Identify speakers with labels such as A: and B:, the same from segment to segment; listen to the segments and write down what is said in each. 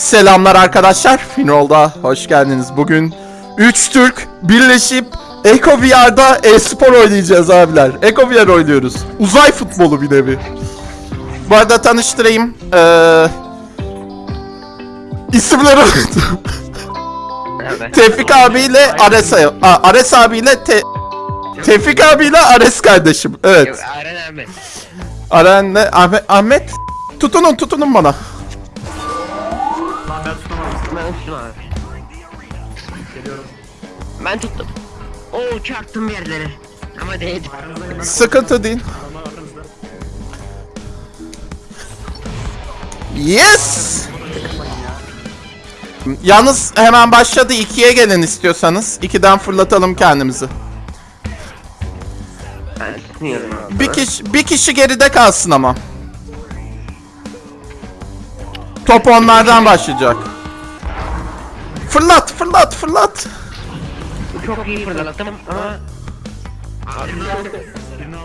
A: Selamlar arkadaşlar. Finol'da hoş geldiniz. Bugün 3 Türk birleşip Eko VR'da e-spor oynayacağız abiler. Eko VR oynuyoruz. Uzay futbolu bir nevi. Bu arada tanıştırayım. Ee, isimleri. Tevfik abiyle Ares, Ares abiyle Te Tevfik abiyle Ares kardeşim. Evet.
B: Aren abi.
A: Aren'le Ahmet, Ahmet tutunun tutunun bana.
B: Ben tuttum abi. Ben tuttum. Oo çarptım bir yerlere. Ama değdi.
A: Sıkıntı değil. Yes! Yalnız hemen başladı. ikiye gelin istiyorsanız. İkiden fırlatalım kendimizi. Bir kişi, bir kişi geride kalsın ama. Top onlardan başlayacak. Fırlat, fırlat, fırlat.
B: Çok iyi fırlattım ama...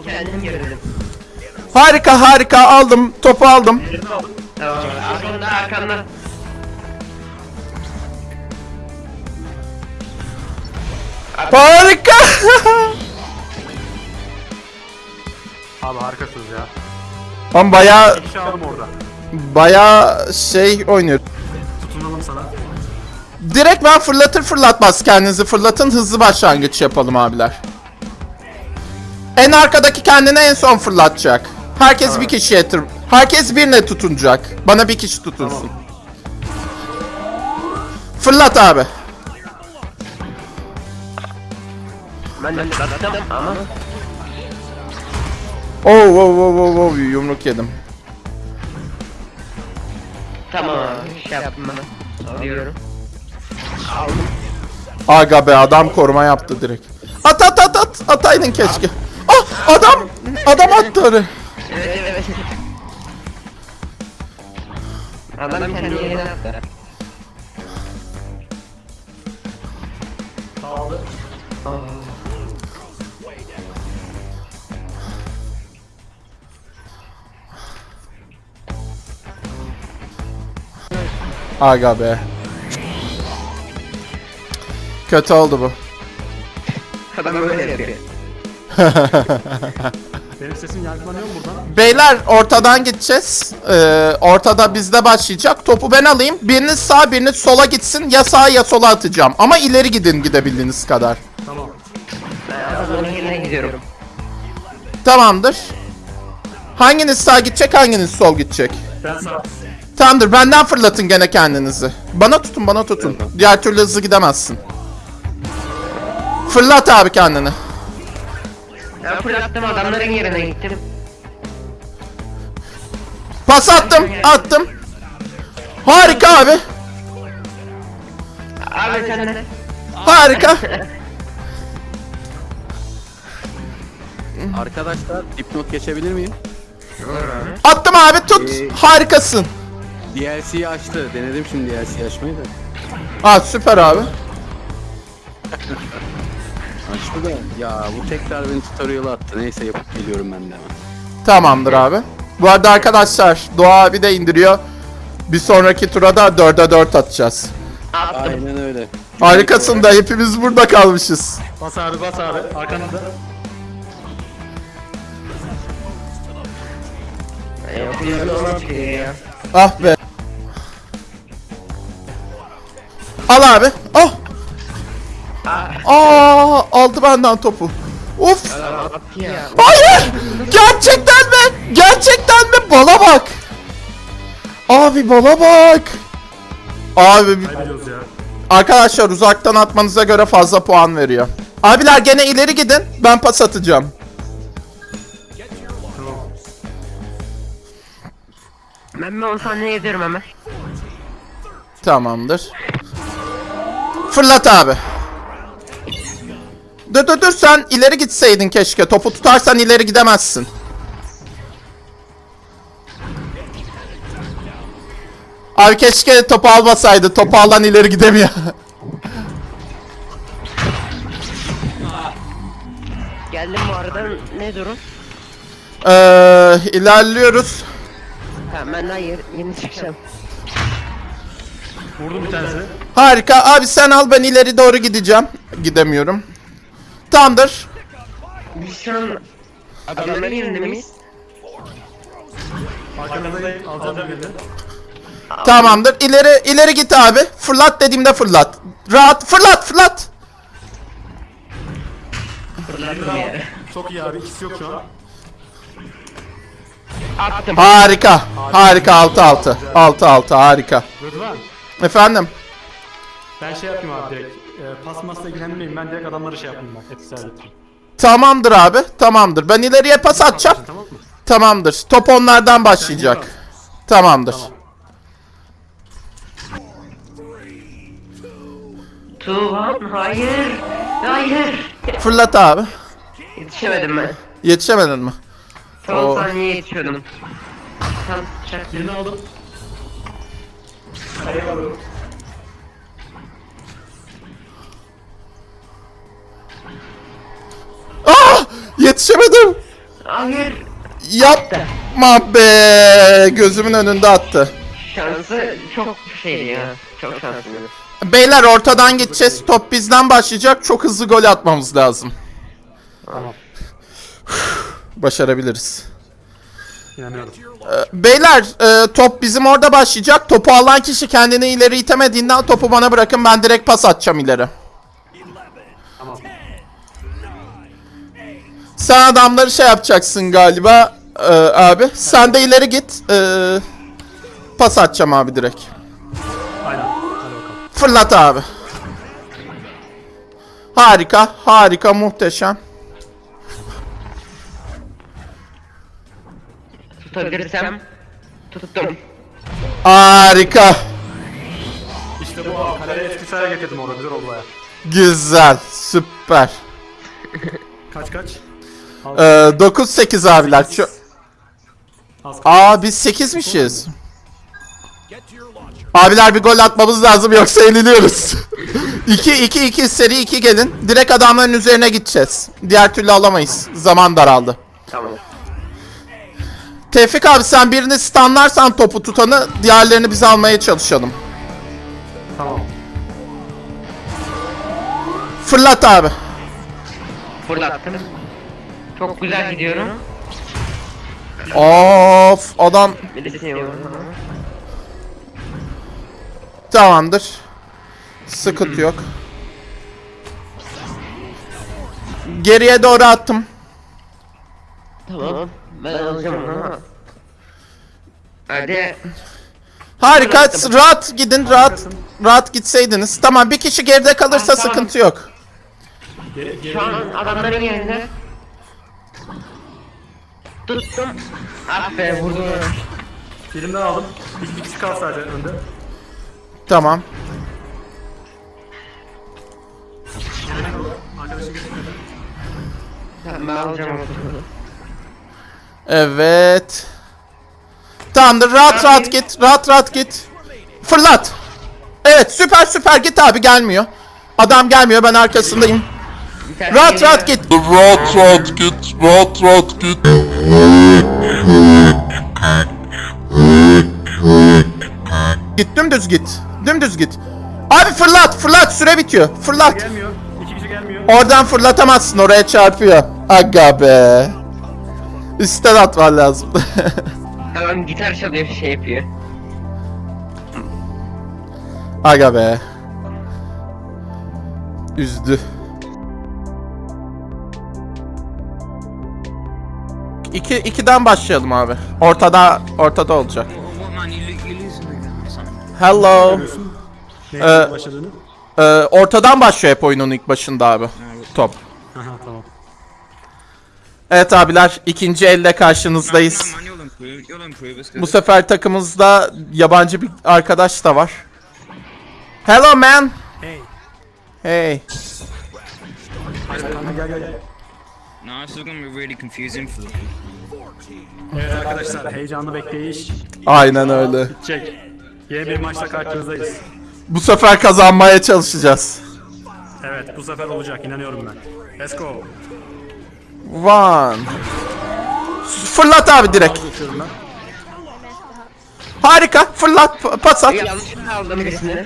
B: Kendim.
A: Harika, harika. Aldım, topu aldım.
B: Tamam arkamda arkamda.
A: Harika.
C: Abi harikasınız ya.
A: Ama bayağı,
C: şey
A: bayağı şey oynuyor.
C: Tutunalım sana.
A: Direkt ben fırlatır fırlatmaz kendinizi fırlatın hızlı başlangıç yapalım abiler. En arkadaki kendine en son fırlatacak. Herkes bir kişiye tır. Herkes birine tutunacak. Bana bir kişi tutunsun. Fırlat abi.
B: Ben de fırlattım ama...
A: Oo oo oo oo oo yumruk yedim.
B: Tamam şey yaptım ben.
A: Aga be adam koruma yaptı direkt. At at at at ataydın keşke. Ah adam adam attı oraya.
B: Evet evet evet. Adam kendi yerine attı.
A: Aga be. Kötü oldu bu.
B: Adam böyle yapıyor.
C: Benim sesim yankılanıyor mu buradan?
A: Beyler ortadan gideceğiz. Ee, ortada bizde başlayacak. Topu ben alayım. Biriniz sağ biriniz sola gitsin. Ya sağa ya sola atacağım. Ama ileri gidin gidebildiğiniz kadar.
C: Tamam.
B: Ben adamın yerine gidiyorum.
A: Tamamdır. Hanginiz sağ gidecek hanginiz sol gidecek?
C: Ben sağ.
A: Tamamdır benden fırlatın gene kendinizi. Bana tutun bana tutun. Diğer türlü hızlı gidemezsin. Fırlat abi kendini.
B: Ben fırlattım adamların yerine gittim.
A: Pas attım attım. Harika abi.
B: Abi sen de.
A: Harika.
D: Arkadaşlar dipnot geçebilir miyim?
A: Attım abi tut. Harikasın.
D: DLC'yi açtı. Denedim şimdi DLC açmayı da.
A: Aa süper abi.
D: Da. Ya bu tekrar beni tutorial'a attı. Neyse yapıp geliyorum ben de hemen.
A: Tamamdır abi. Bu arada arkadaşlar Doğa abi de indiriyor. Bir sonraki tura da 4'e 4 atacağız.
B: Attım.
D: Aynen öyle.
A: Harikasın da hepimiz burada kalmışız.
C: Bas abi bas abi. Arkanızda.
B: Ya.
A: Ah be. Al abi. Oh. Aa, aldı benden topu. Of. Hayır. Gerçekten mi? Gerçekten mi? Bala bak. Abi bala bak. Abi arkadaşlar uzaktan atmanıza göre fazla puan veriyor. Abiler gene ileri gidin. Ben pas atacağım.
C: Tamam.
B: Ben bir 10 saniye gidiyorum hemen.
A: Tamamdır. Fırlat abi. Dur dur dur sen ileri gitseydin keşke. Topu tutarsan ileri gidemezsin. Abi keşke topu almasaydı. Topu alan ileri gidemiyor.
B: Geldim bu arada ne durum?
A: Ee, ilerliyoruz.
B: Tamam ben daha yeni, yeni çıkacağım.
C: Vurdum bir tanesini.
A: Harika. Abi sen al ben ileri doğru gideceğim. Gidemiyorum. Tamamdır.
B: Biz şu an adamların yanında mıyız?
C: Arkanızdayım. Alacağım birini.
A: Tamamdır. İleri ileri git abi. Fırlat dediğimde fırlat. Rahat fırlat fırlat.
B: Fırlattım.
C: Çok iyi abi. İkisi yok şu an.
B: Attım.
A: Harika. Harika 6 6. 6 6 harika.
C: Rıdvan.
A: Efendim.
C: Ben şey yapayım abi direkt. E, pas masla ilgilenmeyeyim. Ben direkt adamları şey yapayım bak. Etkisiz getireyim.
A: Tamamdır abi. Tamamdır. Ben ileriye pas atacağım.
C: Tamam mı?
A: Tamamdır. Top onlardan başlayacak. Tamamdır.
B: Tuğhan hayır. Hayır.
A: Fırlat abi.
B: Yetişemedim ben.
A: Yetişemedin mi?
B: Son
A: Oo.
B: saniye yetişiyordum. Tam çaktım.
C: Birini aldım.
A: Ah! Yetişemedim.
B: Hayır.
A: Yapma be. Gözümün önünde attı.
B: Şansı çok şeydi ya. Çok şanslıydı.
A: Beyler ortadan gideceğiz. Top bizden başlayacak. Çok hızlı gol atmamız lazım.
C: Tamam.
A: Başarabiliriz.
C: İnanıyorum.
A: Beyler e, top bizim orada başlayacak. Topu alan kişi kendini ileri itemediğinden topu bana bırakın. Ben direkt pas atacağım ileri. Sen adamları şey yapacaksın galiba e, abi. Sen de ileri git. E, pas atacağım abi direkt.
C: Aynen.
A: Fırlat abi. Harika, harika, muhteşem.
B: Tutabilirsem. Tuttum.
A: Harika.
C: İşte bu abi. Kaleye etkisiz hale getirdim orada. Güzel oldu baya.
A: Güzel, süper.
C: Kaç kaç?
A: Ee, 9-8 abiler. Şu... Aa biz 8'mişiz. Abiler bir gol atmamız lazım yoksa yeniliyoruz. 2-2-2 seri 2 gelin. Direkt adamların üzerine gideceğiz. Diğer türlü alamayız. Zaman daraldı.
B: Tamam.
A: Tevfik abi sen birini stunlarsan topu tutanı diğerlerini biz almaya çalışalım.
C: Tamam.
A: Fırlat abi.
B: Fırlattım. Çok güzel gidiyorum.
A: Of adam tamamdır. Sıkıntı yok. Geriye doğru attım.
B: Tamam. Ben alacağım onu. Hadi.
A: Harika. Rahat gidin. Rahat rahat gitseydiniz. Tamam bir kişi geride kalırsa
B: Ah, tamam.
A: sıkıntı yok.
B: Şu an adamların yerinde. Tuttum. Ah be vurdum.
C: Elimden aldım. Bir, kişi kaldı sadece önde.
A: Tamam.
B: Ben alacağım.
A: Evet. Tamamdır. Rahat rahat git. Rahat rahat git. Fırlat. Evet süper süper git abi gelmiyor. Adam gelmiyor ben arkasındayım. Rahat rahat git.
E: Rahat rahat git, rahat rahat git.
A: Git dümdüz git. Dümdüz git. Abi fırlat fırlat süre bitiyor. Fırlat.
C: Gelmiyor. İki kişi gelmiyor.
A: Oradan fırlatamazsın oraya çarpıyor. Aga be. Üstten atman lazım.
B: Tamam gitar çalıyor şey yapıyor.
A: Aga be. Üzdü. İki, ikiden başlayalım abi. Ortada ortada olacak. Hello.
C: Neyse
A: Ee. Ee, ortadan başlıyor hep oyunun ilk başında abi. Top.
C: Tamam.
A: Evet abiler ikinci elle karşınızdayız. Bu sefer takımımızda yabancı bir arkadaş da var. Hello man.
C: Hey.
A: Hey.
C: Gel gel gel.
F: No, this is gonna be really confusing for the people.
C: Evet arkadaşlar heyecanlı bekleyiş.
A: Aynen öyle.
C: Çek. Yeni bir maçla karşınızdayız.
A: Bu sefer kazanmaya çalışacağız.
C: Evet bu sefer olacak inanıyorum ben. Let's go.
A: One. Fırlat abi direkt. Harika. Fırlat. p- Pas at.
B: Yanlışlıkla aldım birisini.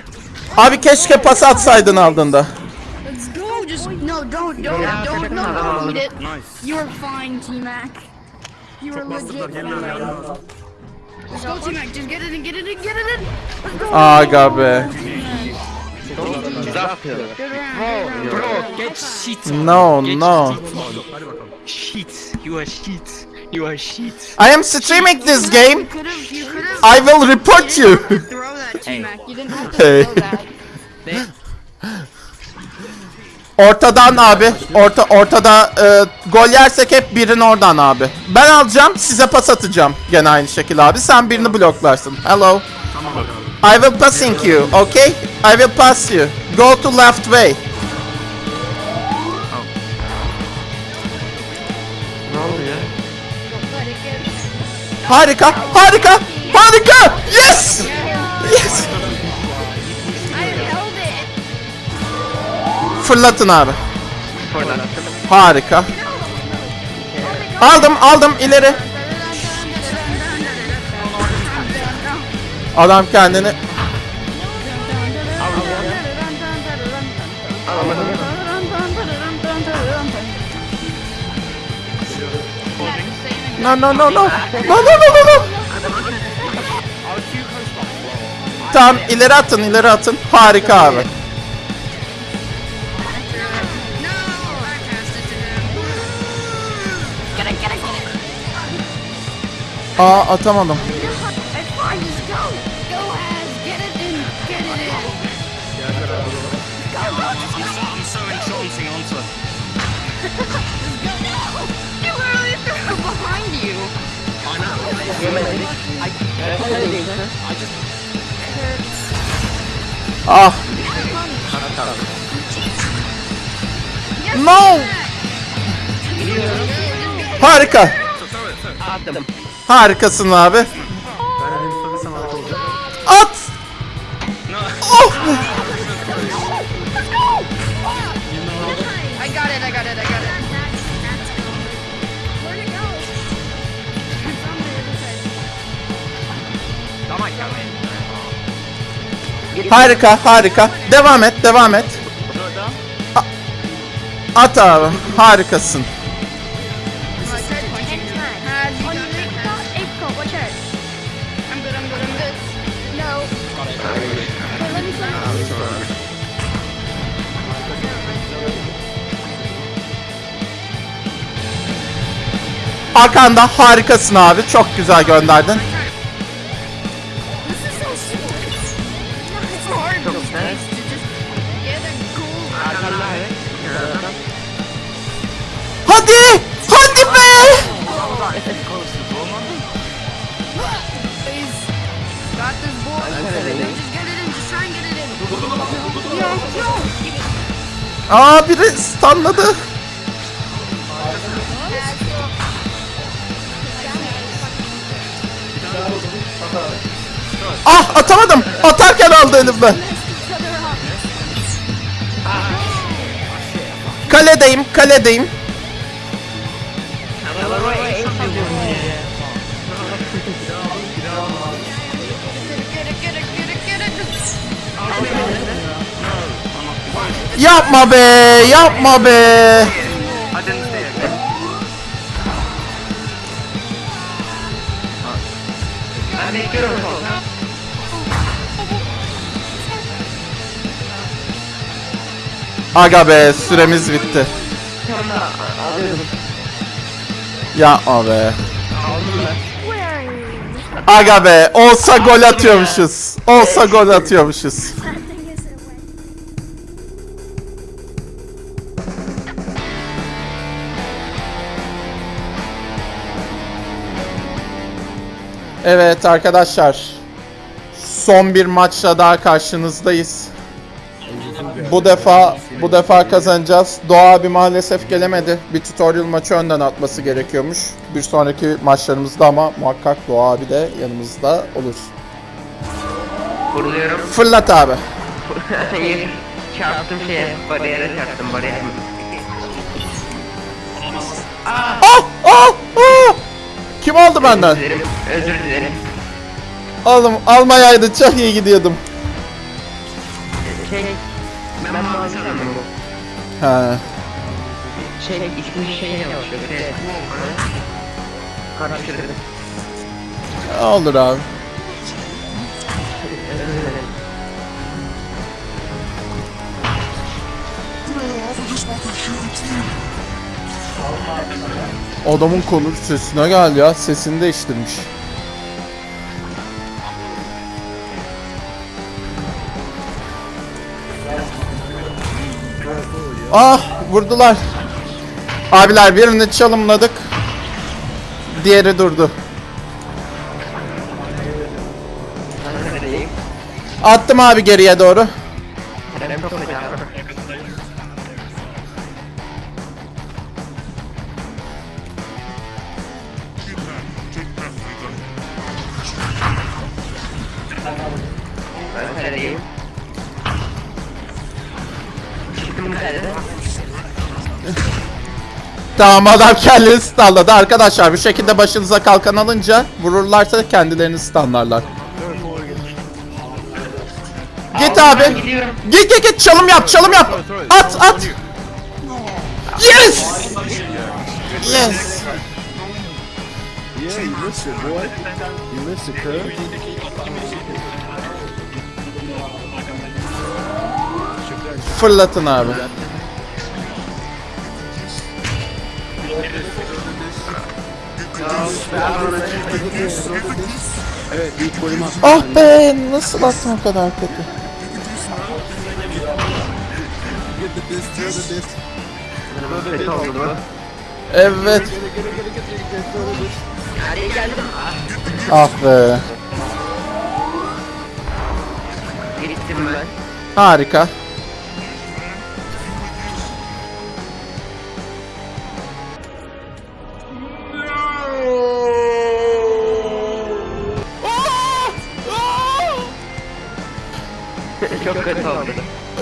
A: Abi keşke pas atsaydın aldığında.
G: Let's go. Just no, don't, don't,
B: Yeah,
G: don't, no, don't eat it.
F: Nice.
G: You were fine, T Mac. You were legit fine. Let's go, T Mac. Just get it in, get it in, get it in. Let's go.
A: Ah, Aga be.
B: Zaf yapıyor.
G: Good round.
F: Get shit.
A: No, no.
F: Shit. You are shit. You are shit.
A: I am streaming this game.
G: You could have, you could have.
A: I will report you.
G: Throw that, T Mac. You didn't have to
A: Hey.
G: throw that.
A: Ortadan abi. Orta ortada e, gol yersek hep birini oradan abi. Ben alacağım, size pas atacağım. Gene aynı şekilde abi. Sen birini bloklarsın. Hello. I will passing you, okay? I will pass you. Go to left way. Harika, harika, harika. Yes! Yes! Fırlatın abi. Harika. Aldım, aldım ileri. Adam kendini No no no no. No no no no no. Tamam ileri atın ileri atın. Harika abi.
G: Behind you.
A: Ah. No. Harika.
B: Attım.
A: Harikasın abi.
C: At.
A: Oh.
G: I got it, I got it, I got it. Where'd it go? It's on the other side.
B: Tamam gelmeyin.
A: Harika harika. Devam et devam et. A- At abi. Harikasın. Arkanda harikasın abi. Çok güzel gönderdin.
G: This is so simple. It's hard
A: Ah atamadım. Atarken aldı elimden. Kaledeyim, kaledeyim. Yapma be, yapma be. Aga be, süremiz bitti. Yapma be. Aga be, olsa gol atıyormuşuz. Olsa gol atıyormuşuz. Evet arkadaşlar. Son bir maçla daha karşınızdayız. Bu defa bu defa kazanacağız. Doğa abi maalesef gelemedi. Bir tutorial maçı önden atması gerekiyormuş. Bir sonraki maçlarımızda ama muhakkak Doğa abi de yanımızda olur.
B: Vuruluyorum.
A: Fırlat abi.
B: Hayır. Çarptım şeye. Bariyere çarptım bariyer.
A: Ah! Ah! Ah! Kim aldı benden?
B: Özür dilerim. Özür dilerim.
A: Oğlum almayaydı çok iyi gidiyordum.
B: Şey, ben mavi sandım bu.
A: Ha.
B: Şey, ismi şey yazıyor. Şey, karıştırdım.
A: Olur abi. Adamın konu sesine gel ya. Sesini değiştirmiş. Ah vurdular. Abiler birini çalımladık. Diğeri durdu. Attım abi geriye doğru.
B: Ben çok
A: Tamam adam kendini stunladı. Arkadaşlar bir şekilde başınıza kalkan alınca vururlarsa kendilerini stunlarlar. Git abi. Git git git çalım yap çalım yap. At at. Yes. Yes.
D: Yeah, you missed it, boy. You missed it, cuz.
A: Fırlatın abi.
D: Evet, ilk golümü attım.
A: Ah be nasıl attım o kadar kötü. Evet. Ah be. Harika.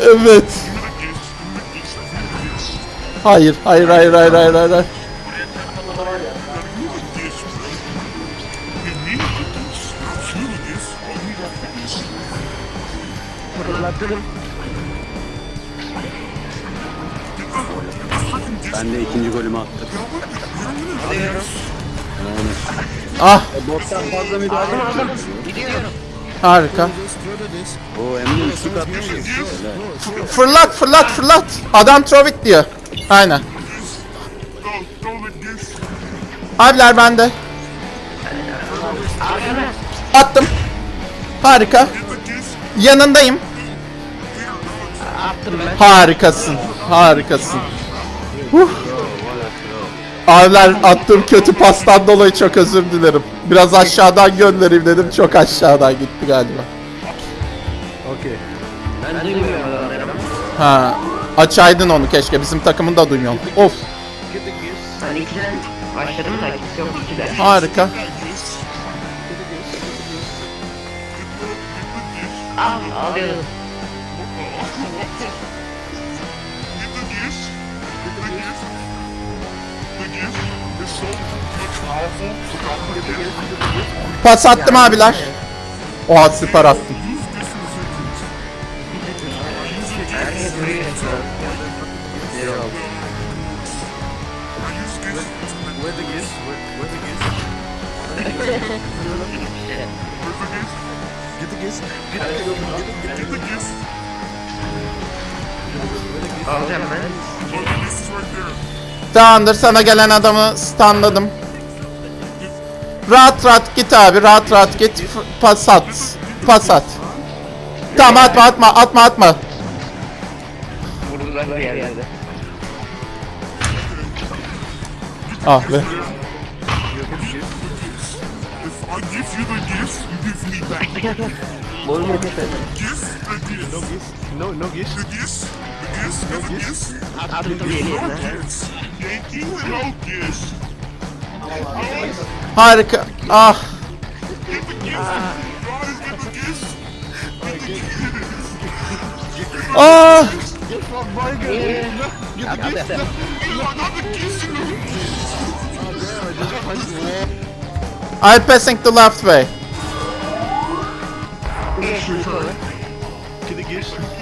A: Evet. Hayır, hayır, hayır, hayır, hayır, hayır. hayır.
D: Ben de ikinci golümü attım.
A: Ah,
D: Bottan fazla müdahale
A: harika.
D: O Emre üçlük atmış.
A: Fırlat, fırlat, fırlat. Adam throw it diyor. Aynen. Abiler bende. Attım. Harika. Yanındayım.
B: Attım ben.
A: Harikasın. Harikasın. Huh. Abiler attığım kötü pastan dolayı çok özür dilerim. Biraz aşağıdan göndereyim dedim. Çok aşağıdan gitti galiba.
B: Ben duymuyorum.
A: Ha, açaydın onu keşke. Bizim takımın da duymuyor. Of,
B: Ben ikiden başladım da ikisi yok ikiden.
A: harika.
B: Al alıyorum.
A: Pas attım abiler. Oha süper attım.
B: Alacağım ben.
A: Tamamdır sana gelen adamı stunladım. Rahat rahat git abi rahat rahat git F- pas at. Pas at. Tamam atma atma atma atma.
B: Vurdular bir yerlerde.
A: Ah be.
E: Gifts. No gifts. No, no gifts. The gifts. The gifts. No gifts.
B: Attım yeni yerine.
E: Gifts. Yankee with no gifts.
A: Harika. Ah.
E: Get the gifts. Guys, get the gifts.
A: Ah.
E: You are not the gifts in the
A: I'm passing the left way.
E: Can it get?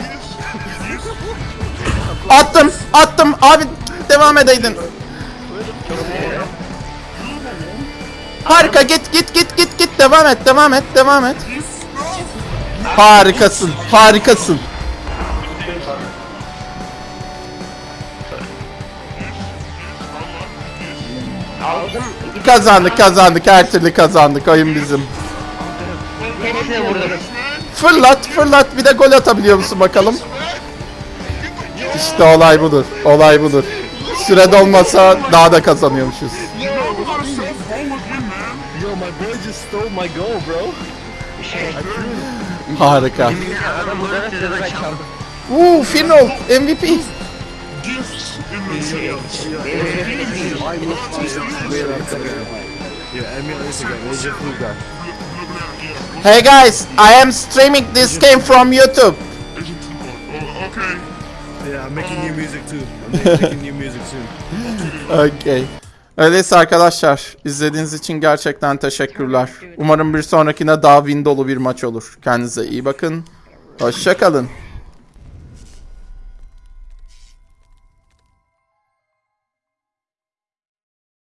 A: Attım, attım. Abi devam edeydin. Harika git git git git git devam et devam et devam et. Harikasın harikasın. Kazandık kazandık her türlü kazandık oyun bizim. Fırlat fırlat bir de gol atabiliyor musun bakalım. İşte olay budur olay budur. Süre dolmasa daha da kazanıyormuşuz. Harika. Uuu Finol MVP. Hey guys, I am streaming this game from YouTube.
E: Yeah, I'm making new music too. I'm making new music soon.
A: Okay. Öyleyse arkadaşlar izlediğiniz için gerçekten teşekkürler. Umarım bir sonrakine daha win dolu bir maç olur. Kendinize iyi bakın. Hoşçakalın.